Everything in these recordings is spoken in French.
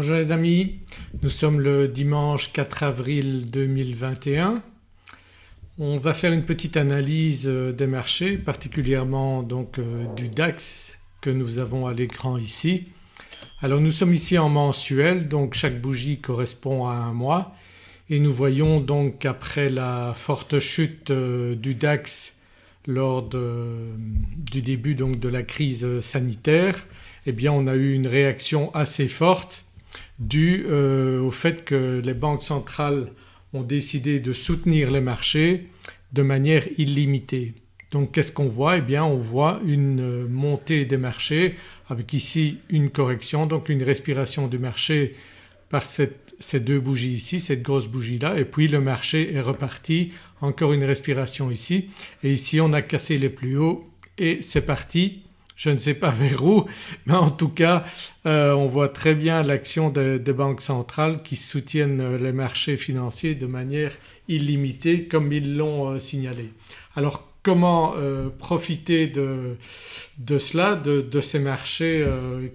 Bonjour les amis, nous sommes le dimanche 4 avril 2021. On va faire une petite analyse euh, des marchés particulièrement donc euh, du DAX que nous avons à l'écran ici. Alors nous sommes ici en mensuel donc chaque bougie correspond à un mois et nous voyons donc qu'après la forte chute euh, du DAX lors du début donc de la crise sanitaire eh bien on a eu une réaction assez forte dû euh, au fait que les banques centrales ont décidé de soutenir les marchés de manière illimitée. Donc qu'est-ce qu'on voit? Eh bien on voit une montée des marchés avec ici une correction donc une respiration du marché par ces deux bougies ici, cette grosse bougie là et puis le marché est reparti. Encore une respiration ici. Et ici on a cassé les plus hauts et c'est parti je ne sais pas vers où mais en tout cas euh, on voit très bien l'action des, banques centrales qui soutiennent euh, les marchés financiers de manière illimitée comme ils l'ont euh, signalé. Alors comment profiter de, cela, de, ces marchés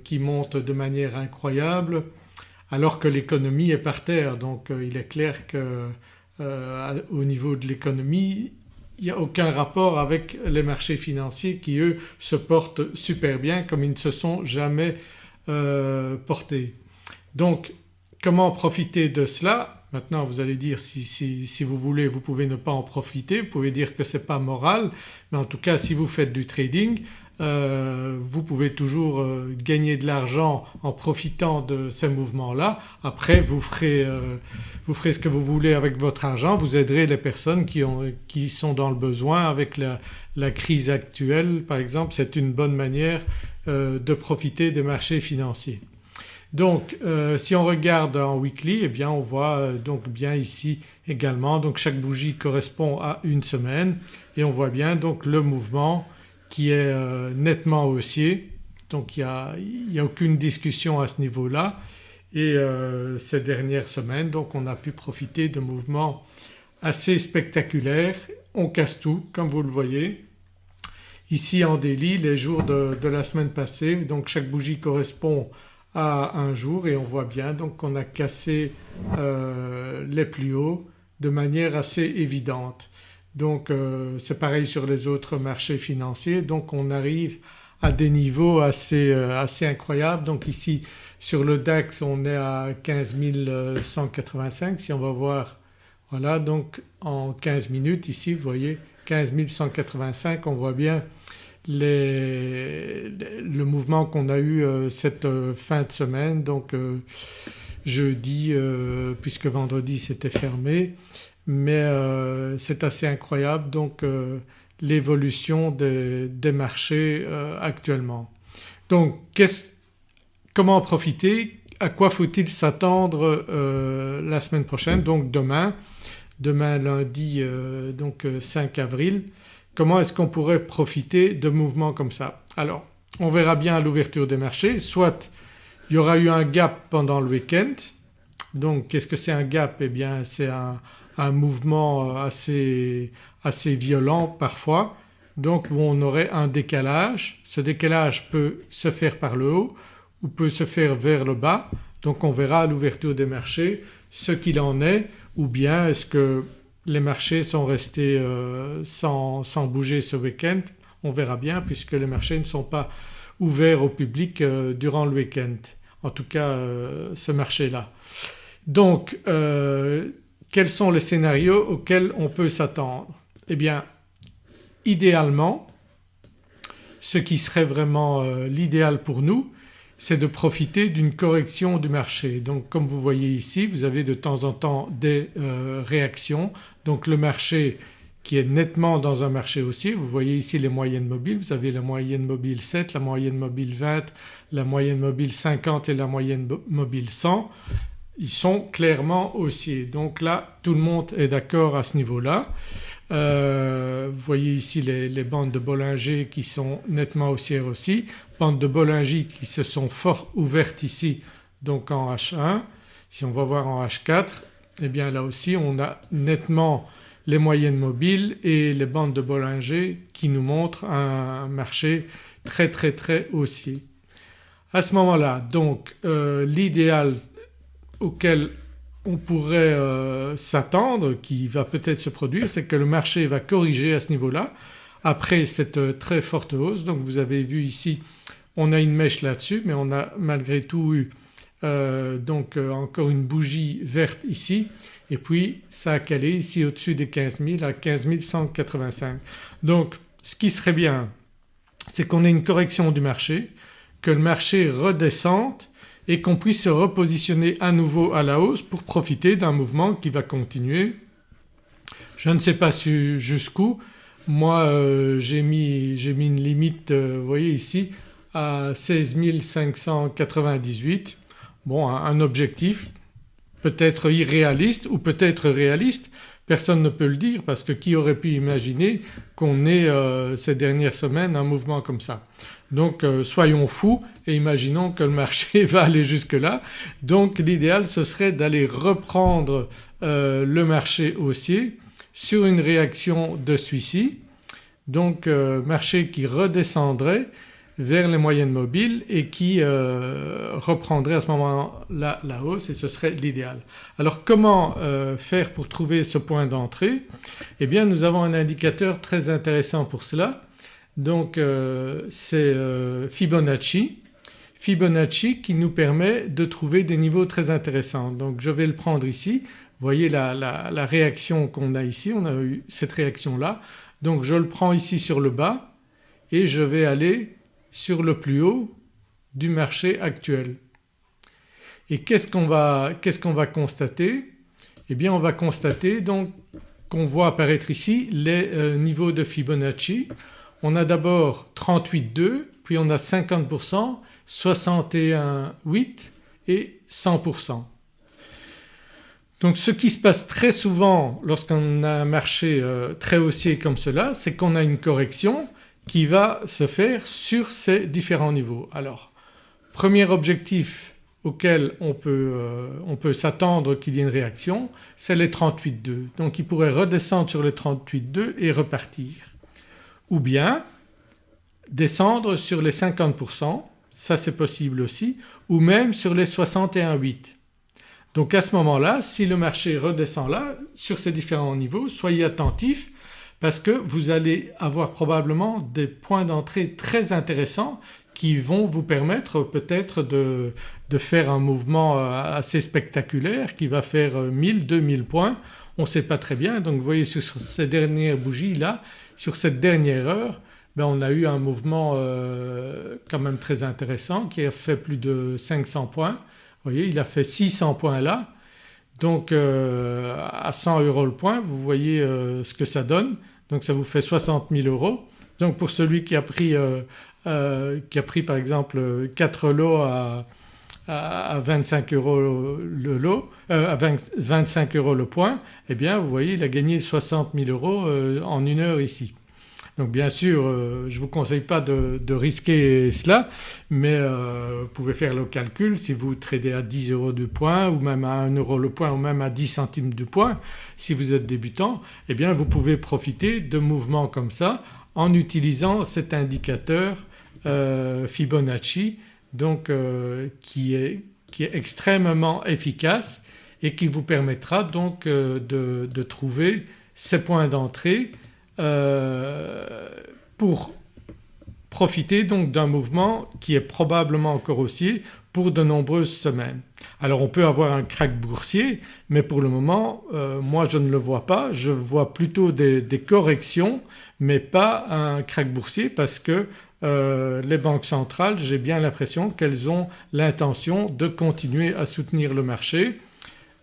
qui montent de manière incroyable alors que l'économie est par terre? Donc il est clair qu'au niveau de l'économie il n'y a aucun rapport avec les marchés financiers qui eux se portent super bien comme ils ne se sont jamais euh, portés. Donc comment profiter de cela? Maintenant vous allez dire si, si, vous voulez vous pouvez ne pas en profiter, vous pouvez dire que ce n'est pas moral. Mais en tout cas si vous faites du trading euh, vous pouvez toujours euh, gagner de l'argent en profitant de ces mouvements-là. Après vous ferez, euh, vous ferez, ce que vous voulez avec votre argent, vous aiderez les personnes qui, ont, qui sont dans le besoin avec la, crise actuelle par exemple c'est une bonne manière de profiter des marchés financiers. Donc si on regarde en weekly eh bien on voit donc bien ici également donc chaque bougie correspond à une semaine et on voit bien donc le mouvement qui est euh, nettement haussier donc il n'y a, aucune discussion à ce niveau-là et euh, ces dernières semaines donc on a pu profiter de mouvements assez spectaculaires. On casse tout comme vous le voyez. Ici en délit les jours de, la semaine passée donc chaque bougie correspond à un jour et on voit bien donc qu'on a cassé euh, les plus hauts de manière assez évidente. Donc euh, c'est pareil sur les autres marchés financiers. Donc on arrive à des niveaux assez, euh, assez incroyables. Donc ici sur le DAX on est à 15 185 si on va voir. Voilà donc en 15 minutes ici vous voyez 15 185 on voit bien le mouvement qu'on a eu euh, cette fin de semaine. Donc jeudi puisque vendredi c'était fermé mais euh, c'est assez incroyable donc euh, l'évolution des, marchés euh, actuellement. Donc comment en profiter? À quoi faut-il s'attendre la semaine prochaine donc demain, demain lundi donc 5 avril. Comment est-ce qu'on pourrait profiter de mouvements comme ça? Alors on verra bien l'ouverture des marchés. Soit il y aura eu un gap pendant le week-end. Donc qu'est-ce que c'est un gap? Eh bien c'est un, un mouvement euh, assez, assez violent parfois donc où on aurait un décalage. Ce décalage peut se faire par le haut ou peut se faire vers le bas donc on verra à l'ouverture des marchés ce qu'il en est ou bien est-ce que les marchés sont restés euh, sans, bouger ce week-end on verra bien puisque les marchés ne sont pas ouverts au public euh, durant le week-end en tout cas ce marché-là. Donc quels sont les scénarios auxquels on peut s'attendre? Eh bien idéalement ce qui serait vraiment euh, l'idéal pour nous c'est de profiter d'une correction du marché. Donc comme vous voyez ici vous avez de temps en temps des euh, réactions donc le marché qui est nettement dans un marché haussier. Vous voyez ici les moyennes mobiles, vous avez la moyenne mobile 7, la moyenne mobile 20, la moyenne mobile 50 et la moyenne mobile 100 ils sont clairement haussiers. Donc là tout le monde est d'accord à ce niveau-là. Euh, vous voyez ici les, bandes de Bollinger qui sont nettement haussières aussi, bandes de Bollinger qui se sont fort ouvertes ici donc en H1. Si on va voir en H4 eh bien là aussi on a nettement les moyennes mobiles et les bandes de Bollinger qui nous montrent un marché très très très haussier. À ce moment-là donc euh, l'idéal auquel on pourrait euh, s'attendre qui va peut-être se produire c'est que le marché va corriger à ce niveau-là après cette euh, très forte hausse. Donc vous avez vu ici on a une mèche là-dessus mais on a malgré tout eu euh, donc encore une bougie verte ici et puis ça a calé ici au-dessus des 15 000 à 15 185. Donc ce qui serait bien c'est qu'on ait une correction du marché, que le marché redescende et qu'on puisse se repositionner à nouveau à la hausse pour profiter d'un mouvement qui va continuer. Je ne sais pas jusqu'où, moi euh, j'ai mis, mis, une limite euh, vous voyez ici à 16 598. Bon un objectif peut-être irréaliste ou peut-être réaliste Personne ne peut le dire parce que qui aurait pu imaginer qu'on ait euh, ces dernières semaines un mouvement comme ça. Donc euh, soyons fous et imaginons que le marché va aller jusque là. Donc l'idéal ce serait d'aller reprendre euh, le marché haussier sur une réaction de celui-ci. Donc marché qui redescendrait vers les moyennes mobiles et qui euh, reprendrait à ce moment-là la hausse et ce serait l'idéal. Alors comment euh, faire pour trouver ce point d'entrée? Eh bien nous avons un indicateur très intéressant pour cela donc euh, c'est Fibonacci. Fibonacci qui nous permet de trouver des niveaux très intéressants. Donc je vais le prendre ici, vous voyez la, la réaction qu'on a ici, on a eu cette réaction là. Donc je le prends ici sur le bas et je vais aller sur le plus haut du marché actuel. Et qu'est-ce qu'on va, constater? Eh bien on va constater donc qu'on voit apparaître ici les euh, niveaux de Fibonacci. On a d'abord 38,2 puis on a 50%, 61,8 et 100%. Donc ce qui se passe très souvent lorsqu'on a un marché euh, très haussier comme cela c'est qu'on a une correction qui va se faire sur ces différents niveaux. Alors premier objectif auquel on peut, euh, peut s'attendre qu'il y ait une réaction c'est les 38,2 donc il pourrait redescendre sur les 38,2 et repartir ou bien descendre sur les 50% ça c'est possible aussi ou même sur les 61,8. Donc à ce moment-là si le marché redescend là sur ces différents niveaux soyez attentifs parce que vous allez avoir probablement des points d'entrée très intéressants qui vont vous permettre peut-être de, faire un mouvement euh, assez spectaculaire qui va faire 1000, euh, 2000 points, on ne sait pas très bien. Donc vous voyez sur ces dernières bougies là, sur cette dernière heure ben on a eu un mouvement euh, quand même très intéressant qui a fait plus de 500 points. Vous voyez il a fait 600 points là donc à 100 euros le point vous voyez ce que ça donne donc ça vous fait 60 000 euros. Donc pour celui qui a pris, euh, euh, qui a pris par exemple 4 lots à, à 25 euros le lot, euh, à 25 euros le point, eh bien vous voyez il a gagné 60 000 euros en une heure ici. Donc bien sûr euh, je ne vous conseille pas de, risquer cela mais euh, vous pouvez faire le calcul. Si vous tradez à 10 euros de point ou même à 1 euro le point ou même à 10 centimes de point si vous êtes débutant eh bien vous pouvez profiter de mouvements comme ça en utilisant cet indicateur euh, Fibonacci donc qui est, qui, est, extrêmement efficace et qui vous permettra donc de, de trouver ces points d'entrée euh, pour profiter donc d'un mouvement qui est probablement encore haussier pour de nombreuses semaines. Alors on peut avoir un crack boursier mais pour le moment euh, moi je ne le vois pas, je vois plutôt des, corrections mais pas un crack boursier parce que euh, les banques centrales j'ai bien l'impression qu'elles ont l'intention de continuer à soutenir le marché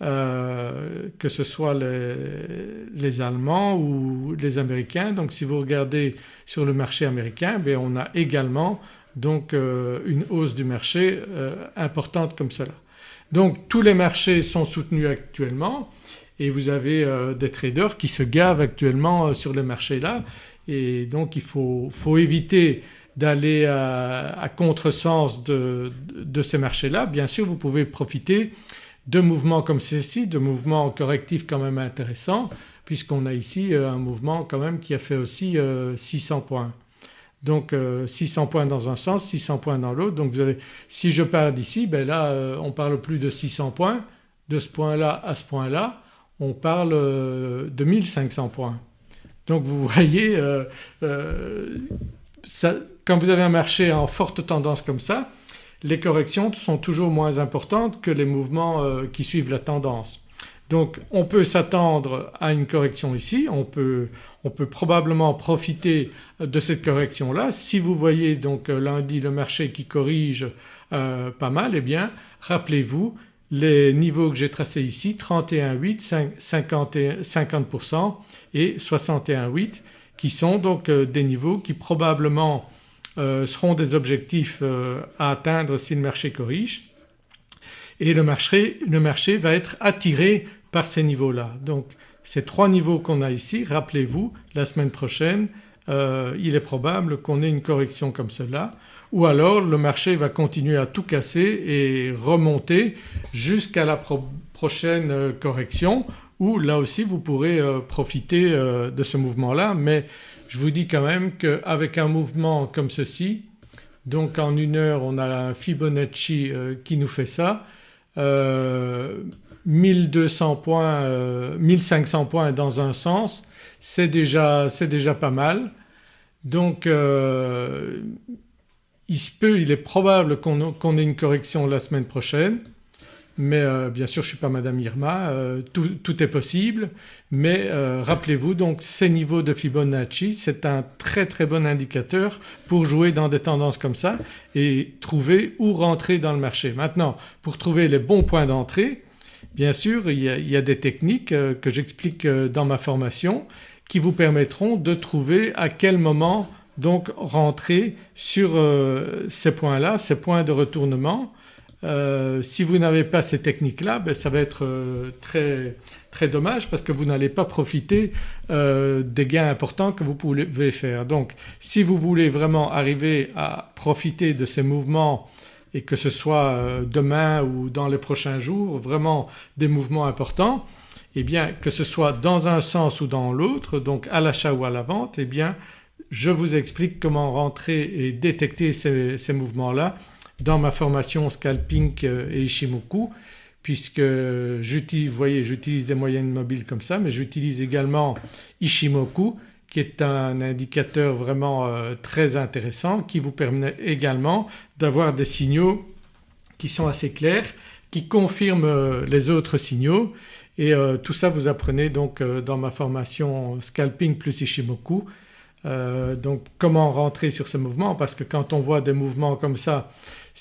euh, que ce soit les, Allemands ou les Américains. Donc si vous regardez sur le marché américain bien on a également donc euh, une hausse du marché euh, importante comme cela. Donc tous les marchés sont soutenus actuellement et vous avez des traders qui se gavent actuellement sur les marchés là et donc il faut, éviter d'aller à, contresens de, de ces marchés-là. Bien sûr vous pouvez profiter de mouvements comme ceci, de mouvements correctifs quand même intéressants puisqu'on a ici euh, un mouvement quand même qui a fait aussi 600 euh, points. Donc 600 euh, points dans un sens, 600 points dans l'autre donc vous avez, si je pars d'ici ben là on parle plus de 600 points de ce point-là à ce point-là on parle de 1500 points. Donc vous voyez quand vous avez un marché en forte tendance comme ça les corrections sont toujours moins importantes que les mouvements qui suivent la tendance. Donc on peut s'attendre à une correction ici, on peut, on peut, probablement profiter de cette correction là. Si vous voyez donc lundi le marché qui corrige euh, pas mal eh bien rappelez-vous les niveaux que j'ai tracés ici 31,8, 50%, et 61,8 qui sont donc euh, des niveaux qui probablement euh, seront des objectifs à atteindre si le marché corrige et le marché, le marché va être attiré par ces niveaux-là. Donc ces trois niveaux qu'on a ici, rappelez-vous la semaine prochaine euh, il est probable qu'on ait une correction comme cela ou alors le marché va continuer à tout casser et remonter jusqu'à la prochaine euh, correction où là aussi vous pourrez euh, profiter de ce mouvement-là. Mais je vous dis quand même qu'avec un mouvement comme ceci donc en une heure on a un Fibonacci qui nous fait ça. 1200 points, 1500 euh, points dans un sens c'est déjà, déjà, pas mal. Donc euh, il se peut, il est probable qu'on ait une correction la semaine prochaine mais euh, bien sûr je ne suis pas Madame Irma, tout, est possible mais rappelez-vous donc ces niveaux de Fibonacci c'est un très très bon indicateur pour jouer dans des tendances comme ça et trouver où rentrer dans le marché. Maintenant pour trouver les bons points d'entrée Bien sûr il y a, des techniques euh, que j'explique euh, dans ma formation qui vous permettront de trouver à quel moment donc rentrer sur euh, ces points-là, ces points de retournement. Si vous n'avez pas ces techniques-là ben, ça va être très, très dommage parce que vous n'allez pas profiter des gains importants que vous pouvez faire. Donc si vous voulez vraiment arriver à profiter de ces mouvements et que ce soit euh, demain ou dans les prochains jours vraiment des mouvements importants eh bien que ce soit dans un sens ou dans l'autre donc à l'achat ou à la vente eh bien je vous explique comment rentrer et détecter ces, mouvements-là dans ma formation Scalping euh, et Ishimoku puisque j'utilise, vous voyez j'utilise des moyennes mobiles comme ça mais j'utilise également Ishimoku qui est un indicateur vraiment euh, très intéressant qui vous permet également d'avoir des signaux qui sont assez clairs, qui confirment euh, les autres signaux et tout ça vous apprenez donc dans ma formation Scalping plus Ishimoku. donc comment rentrer sur ces mouvements parce que quand on voit des mouvements comme ça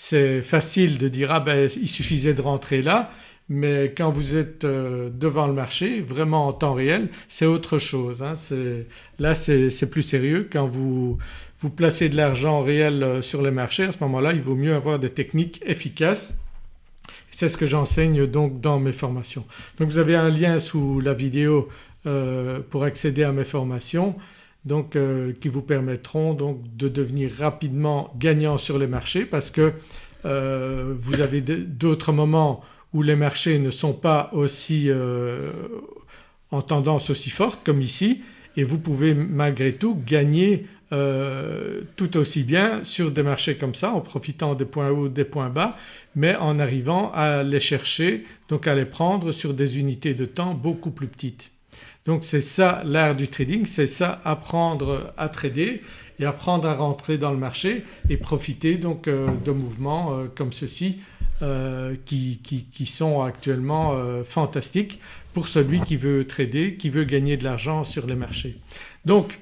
c'est facile de dire ah ben il suffisait de rentrer là mais quand vous êtes euh, devant le marché vraiment en temps réel c'est autre chose. Hein. Là c'est plus sérieux quand vous, vous placez de l'argent réel euh, sur les marchés à ce moment-là il vaut mieux avoir des techniques efficaces c'est ce que j'enseigne donc dans mes formations. Donc vous avez un lien sous la vidéo euh, pour accéder à mes formations donc qui vous permettront donc de devenir rapidement gagnant sur les marchés parce que vous avez d'autres moments où les marchés ne sont pas aussi euh, en tendance aussi forte comme ici et vous pouvez malgré tout gagner euh, tout aussi bien sur des marchés comme ça en profitant des points hauts, des points bas mais en arrivant à les chercher donc à les prendre sur des unités de temps beaucoup plus petites. Donc c'est ça l'art du trading, c'est ça apprendre à trader et apprendre à rentrer dans le marché et profiter donc euh, de mouvements comme ceci euh, qui, sont actuellement euh, fantastiques pour celui qui veut trader, qui veut gagner de l'argent sur les marchés. Donc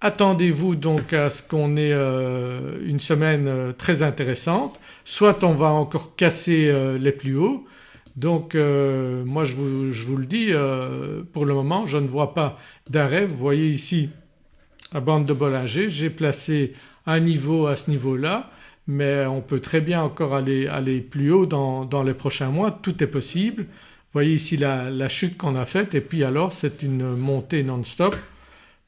attendez-vous donc à ce qu'on ait euh, une semaine très intéressante, soit on va encore casser les plus hauts donc moi je vous, le dis pour le moment je ne vois pas d'arrêt. Vous voyez ici la bande de Bollinger, j'ai placé un niveau à ce niveau-là mais on peut très bien encore aller, plus haut dans, les prochains mois, tout est possible. Vous voyez ici la, chute qu'on a faite et puis alors c'est une montée non-stop.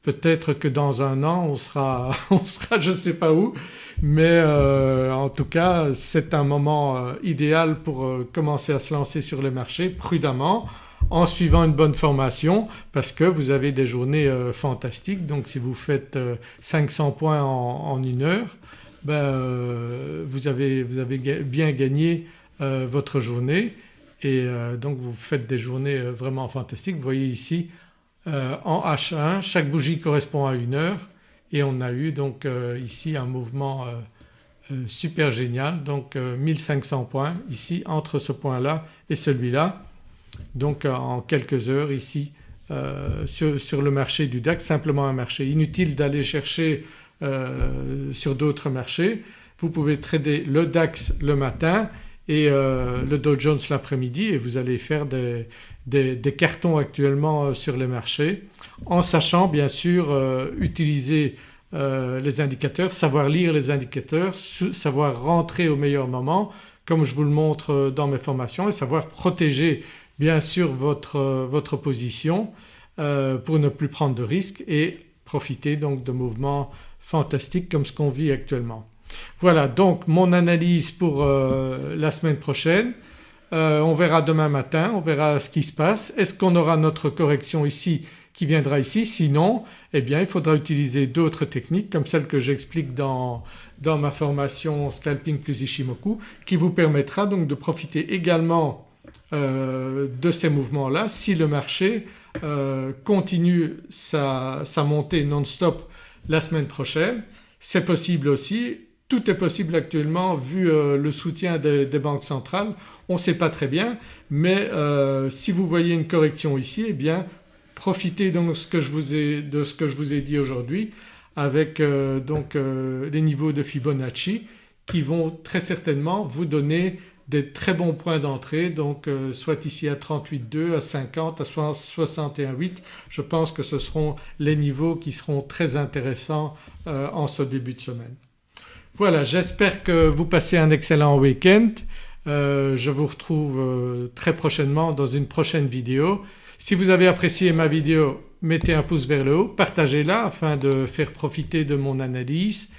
Peut-être que dans un an on sera, on sera je ne sais pas où. Mais euh, en tout cas c'est un moment euh, idéal pour euh, commencer à se lancer sur les marchés prudemment en suivant une bonne formation parce que vous avez des journées fantastiques. Donc si vous faites 500 points en une heure ben, vous, avez, vous, avez, bien gagné votre journée. Et donc vous faites des journées vraiment fantastiques. Vous voyez ici en H1 chaque bougie correspond à une heure et on a eu donc ici un mouvement super génial donc 1500 points ici entre ce point-là et celui-là donc en quelques heures ici euh, sur, le marché du DAX, simplement un marché. Inutile d'aller chercher euh, sur d'autres marchés. Vous pouvez trader le DAX le matin et euh, le Dow Jones l'après-midi et vous allez faire des, cartons actuellement sur les marchés en sachant bien sûr utiliser les indicateurs, savoir lire les indicateurs, savoir rentrer au meilleur moment comme je vous le montre dans mes formations et savoir protéger bien sûr votre, votre position euh, pour ne plus prendre de risques et profiter donc de mouvements fantastiques comme ce qu'on vit actuellement. Voilà donc mon analyse pour euh, la semaine prochaine. Euh, on verra demain matin, on verra ce qui se passe. Est-ce qu'on aura notre correction ici qui viendra ici? Sinon eh bien il faudra utiliser d'autres techniques comme celles que j'explique dans, ma formation Scalping plus Ishimoku qui vous permettra donc de profiter également euh, de ces mouvements-là si le marché continue sa, montée non-stop la semaine prochaine. C'est possible aussi, tout est possible actuellement vu euh, le soutien des, banques centrales, on ne sait pas très bien mais si vous voyez une correction ici eh bien profitez donc de ce que je vous ai dit aujourd'hui avec donc les niveaux de Fibonacci qui vont très certainement vous donner des très bons points d'entrée donc euh, soit ici à 38,2, à 50, à 61,8 je pense que ce seront les niveaux qui seront très intéressants euh, en ce début de semaine. Voilà j'espère que vous passez un excellent week-end. Euh, je vous retrouve très prochainement dans une prochaine vidéo. Si vous avez apprécié ma vidéo mettez un pouce vers le haut, partagez-la afin de faire profiter de mon analyse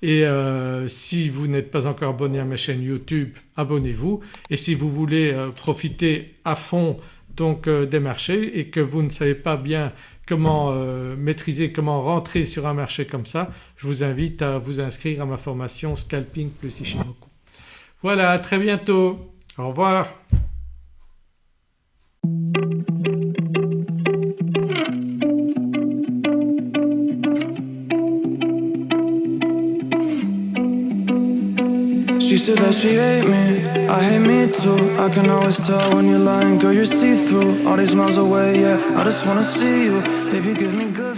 et euh, si vous n'êtes pas encore abonné à ma chaîne YouTube abonnez-vous et si vous voulez euh, profiter à fond donc euh, des marchés et que vous ne savez pas bien comment maîtriser, comment rentrer sur un marché comme ça je vous invite à vous inscrire à ma formation Scalping plus Ishimoku. Voilà à très bientôt, au revoir. She said that she me, I hate me too. I can always tell when you're lying, girl, you're see-through. All these miles away, yeah, I just wanna see you. Baby, give me good